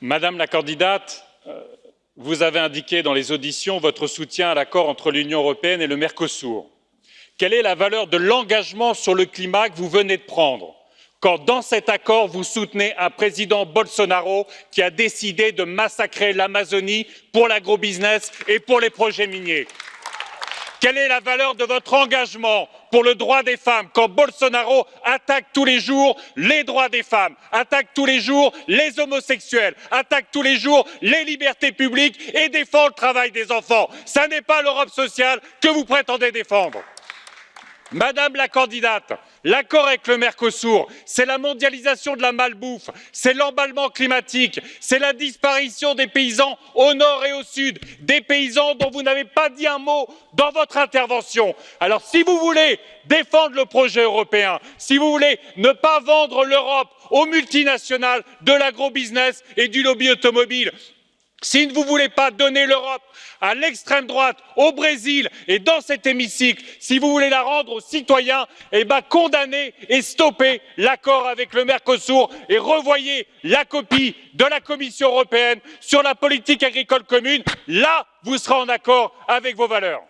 Madame la candidate, euh, vous avez indiqué dans les auditions votre soutien à l'accord entre l'Union européenne et le Mercosur. Quelle est la valeur de l'engagement sur le climat que vous venez de prendre quand dans cet accord vous soutenez un président Bolsonaro qui a décidé de massacrer l'Amazonie pour l'agrobusiness et pour les projets miniers? Quelle est la valeur de votre engagement pour le droit des femmes quand Bolsonaro attaque tous les jours les droits des femmes, attaque tous les jours les homosexuels, attaque tous les jours les libertés publiques et défend le travail des enfants? Ce n'est pas l'Europe sociale que vous prétendez défendre. Madame la candidate, l'accord avec le Mercosur, c'est la mondialisation de la malbouffe, c'est l'emballement climatique, c'est la disparition des paysans au nord et au sud, des paysans dont vous n'avez pas dit un mot dans votre intervention. Alors si vous voulez défendre le projet européen, si vous voulez ne pas vendre l'Europe aux multinationales de l'agrobusiness et du lobby automobile, si vous ne voulez pas donner l'Europe à l'extrême droite, au Brésil et dans cet hémicycle, si vous voulez la rendre aux citoyens, eh bien condamnez et stoppez l'accord avec le Mercosur et revoyez la copie de la Commission européenne sur la politique agricole commune. Là, vous serez en accord avec vos valeurs.